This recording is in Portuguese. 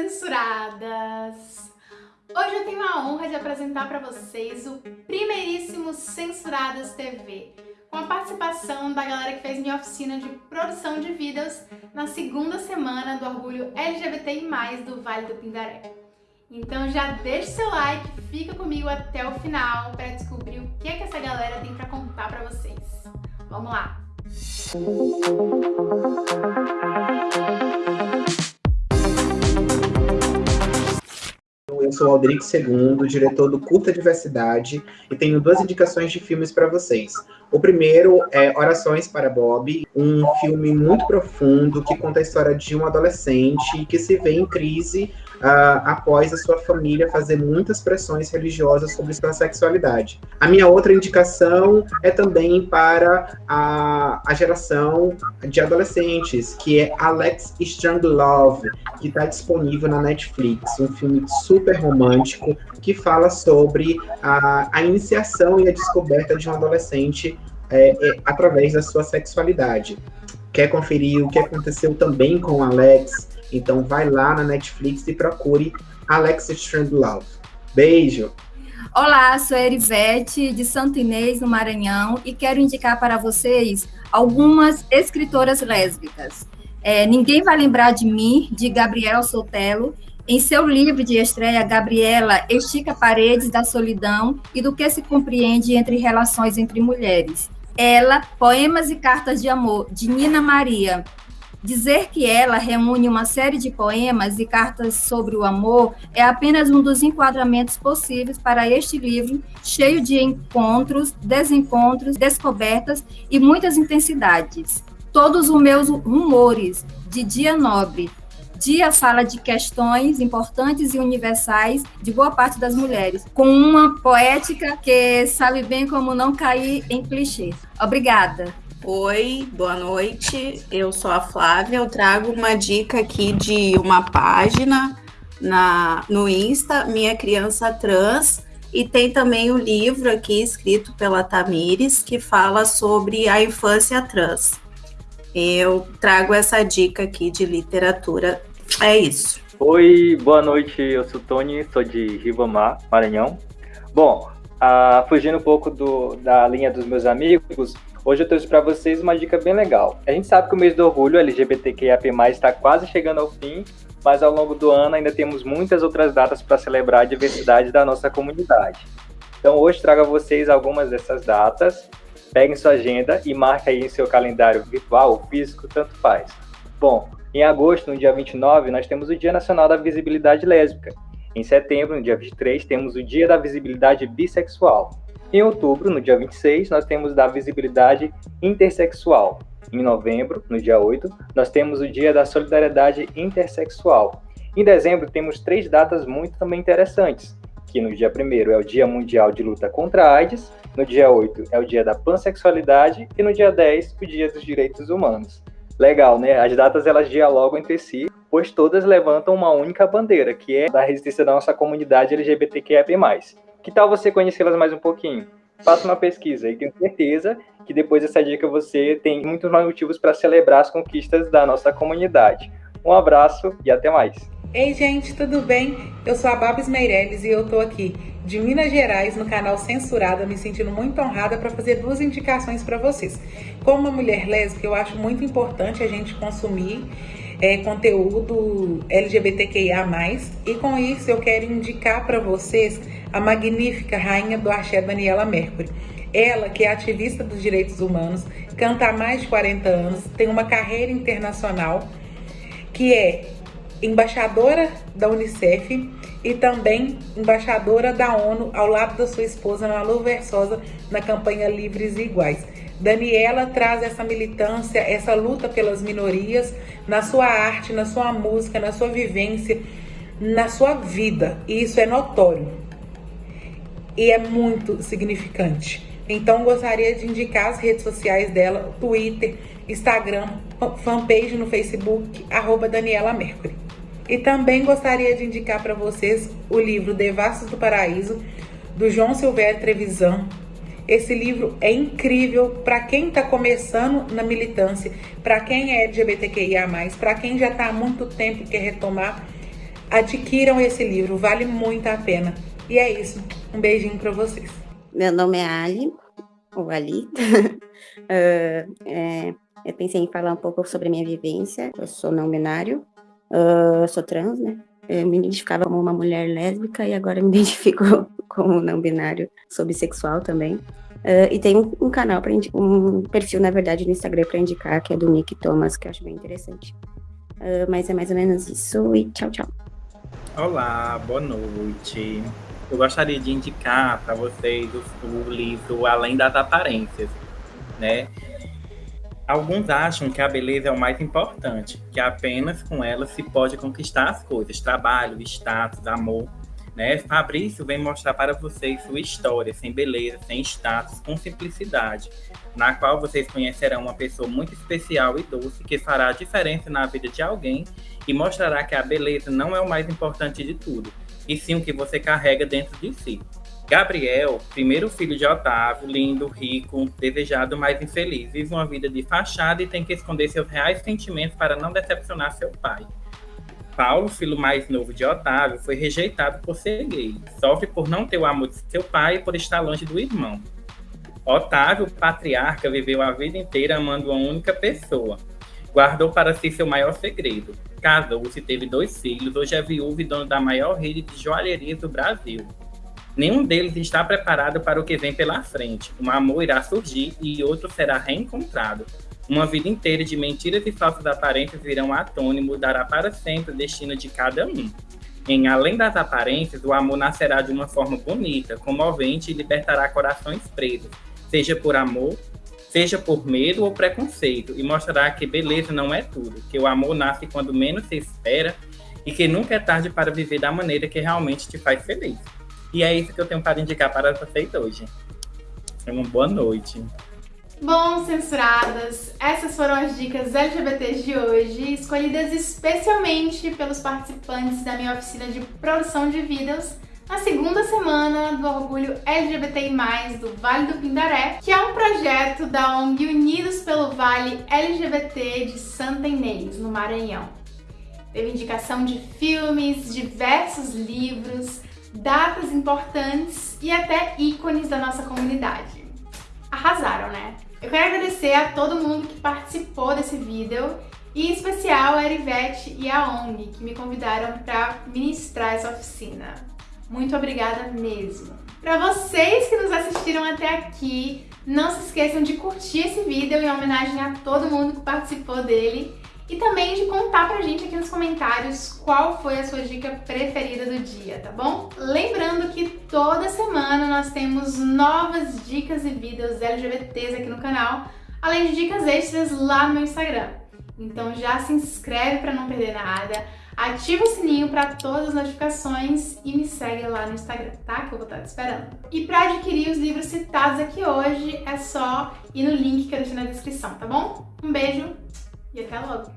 censuradas! Hoje eu tenho a honra de apresentar para vocês o primeiríssimo Censuradas TV, com a participação da galera que fez minha oficina de produção de vídeos na segunda semana do Orgulho LGBTI+, do Vale do Pindaré. Então já deixa seu like, fica comigo até o final para descobrir o que, é que essa galera tem para contar para vocês. Vamos lá! Eu sou Aldric II, diretor do Curta Diversidade, e tenho duas indicações de filmes para vocês. O primeiro é Orações para Bob, um filme muito profundo que conta a história de um adolescente que se vê em crise uh, após a sua família fazer muitas pressões religiosas sobre sua sexualidade. A minha outra indicação é também para a, a geração de adolescentes, que é Alex Strong Love, que está disponível na Netflix, um filme super romântico que fala sobre a, a iniciação e a descoberta de um adolescente é, é, através da sua sexualidade. Quer conferir o que aconteceu também com Alex então vai lá na Netflix e procure Alex Strandlove. Beijo! Olá, sou a Erivete, de Santo Inês, no Maranhão, e quero indicar para vocês algumas escritoras lésbicas. É, Ninguém Vai Lembrar de Mim, de Gabriela Sotelo. Em seu livro de estreia, Gabriela estica paredes da solidão e do que se compreende entre relações entre mulheres. Ela, Poemas e Cartas de Amor, de Nina Maria, Dizer que ela reúne uma série de poemas e cartas sobre o amor é apenas um dos enquadramentos possíveis para este livro, cheio de encontros, desencontros, descobertas e muitas intensidades. Todos os meus rumores de dia nobre. Dia fala de questões importantes e universais de boa parte das mulheres, com uma poética que sabe bem como não cair em clichês. Obrigada. Oi, boa noite. Eu sou a Flávia. Eu trago uma dica aqui de uma página na, no Insta, Minha Criança Trans, e tem também o um livro aqui escrito pela Tamires que fala sobre a infância trans. Eu trago essa dica aqui de literatura. É isso. Oi, boa noite. Eu sou Tony, sou de Ribamar, Maranhão. Bom, uh, fugindo um pouco do, da linha dos meus amigos, Hoje eu trouxe para vocês uma dica bem legal. A gente sabe que o mês do orgulho LGBTQIAP+, está quase chegando ao fim, mas ao longo do ano ainda temos muitas outras datas para celebrar a diversidade da nossa comunidade. Então hoje trago a vocês algumas dessas datas. Peguem sua agenda e marque aí em seu calendário virtual ou físico, tanto faz. Bom, em agosto, no dia 29, nós temos o Dia Nacional da Visibilidade Lésbica. Em setembro, no dia 23, temos o Dia da Visibilidade Bissexual. Em outubro, no dia 26, nós temos da visibilidade intersexual. Em novembro, no dia 8, nós temos o Dia da Solidariedade Intersexual. Em dezembro, temos três datas muito também interessantes, que no dia 1 é o Dia Mundial de Luta contra a AIDS, no dia 8 é o Dia da Pansexualidade e no dia 10 o Dia dos Direitos Humanos. Legal, né? As datas elas dialogam entre si, pois todas levantam uma única bandeira, que é da resistência da nossa comunidade LGBTQIA+. Que tal você conhecê-las mais um pouquinho? Faça uma pesquisa e tenho certeza que depois dessa dica você tem muitos mais motivos para celebrar as conquistas da nossa comunidade. Um abraço e até mais. Ei, gente, tudo bem? Eu sou a Babs Meirelles e eu tô aqui de Minas Gerais no canal Censurada, me sentindo muito honrada para fazer duas indicações para vocês. Como uma mulher lésbica, eu acho muito importante a gente consumir é, conteúdo LGBTQIA+, e com isso eu quero indicar para vocês a magnífica rainha do axé Daniela Mercury. Ela, que é ativista dos direitos humanos, canta há mais de 40 anos, tem uma carreira internacional, que é embaixadora da Unicef e também embaixadora da ONU ao lado da sua esposa Malu Versosa na campanha Livres e Iguais. Daniela traz essa militância, essa luta pelas minorias na sua arte, na sua música, na sua vivência, na sua vida. E isso é notório. E é muito significante. Então gostaria de indicar as redes sociais dela, Twitter, Instagram, fanpage no Facebook, arroba Daniela Mercury. E também gostaria de indicar para vocês o livro Devassos do Paraíso, do João Silvério Trevisan, esse livro é incrível para quem está começando na militância, para quem é LGBTQIA+, para quem já está há muito tempo e quer retomar. Adquiram esse livro, vale muito a pena. E é isso. Um beijinho para vocês. Meu nome é Ali, ou Ali. uh, é, eu pensei em falar um pouco sobre minha vivência. Eu sou não binário, uh, sou trans, né? Eu me identificava como uma mulher lésbica e agora me identifico como não binário, sou bissexual também. Uh, e tem um, um canal, para um perfil, na verdade, no Instagram para indicar, que é do Nick Thomas, que eu acho bem interessante. Uh, mas é mais ou menos isso e tchau, tchau. Olá, boa noite. Eu gostaria de indicar para vocês o, o livro Além das Aparências, né? Alguns acham que a beleza é o mais importante, que apenas com ela se pode conquistar as coisas, trabalho, status, amor. Né? Fabrício vem mostrar para vocês sua história, sem beleza, sem status, com simplicidade, na qual vocês conhecerão uma pessoa muito especial e doce que fará a diferença na vida de alguém e mostrará que a beleza não é o mais importante de tudo, e sim o que você carrega dentro de si. Gabriel, primeiro filho de Otávio, lindo, rico, desejado, mas infeliz, vive uma vida de fachada e tem que esconder seus reais sentimentos para não decepcionar seu pai. Paulo, filho mais novo de Otávio, foi rejeitado por ser gay. Sofre por não ter o amor de seu pai e por estar longe do irmão. Otávio, patriarca, viveu a vida inteira amando uma única pessoa. Guardou para si seu maior segredo. Casou-se, teve dois filhos, hoje é viúvo e dono da maior rede de joalherias do Brasil. Nenhum deles está preparado para o que vem pela frente. Um amor irá surgir e outro será reencontrado. Uma vida inteira de mentiras e falsas aparências virão à tona e mudará para sempre o destino de cada um. Em Além das Aparências, o amor nascerá de uma forma bonita, comovente e libertará corações presos, seja por amor, seja por medo ou preconceito, e mostrará que beleza não é tudo, que o amor nasce quando menos se espera e que nunca é tarde para viver da maneira que realmente te faz feliz. E é isso que eu tenho para indicar para vocês hoje. Uma boa noite. Bom, censuradas, essas foram as dicas LGBTs de hoje, escolhidas especialmente pelos participantes da minha oficina de produção de vídeos na segunda semana do Orgulho LGBTI+, do Vale do Pindaré, que é um projeto da ONG Unidos pelo Vale LGBT de Santa Inês, no Maranhão. Teve indicação de filmes, diversos livros, datas importantes e até ícones da nossa comunidade. Arrasaram, né? Eu quero agradecer a todo mundo que participou desse vídeo e em especial a Erivete e a ONG que me convidaram para ministrar essa oficina. Muito obrigada mesmo! Para vocês que nos assistiram até aqui, não se esqueçam de curtir esse vídeo em homenagem a todo mundo que participou dele e também de contar pra gente aqui nos comentários qual foi a sua dica preferida do dia, tá bom? Lembrando que toda semana nós temos novas dicas e vídeos LGBTs aqui no canal, além de dicas extras lá no meu Instagram. Então já se inscreve para não perder nada, ativa o sininho para todas as notificações e me segue lá no Instagram, tá? Que eu vou estar te esperando. E para adquirir os livros citados aqui hoje, é só ir no link que eu deixei na descrição, tá bom? Um beijo e até logo!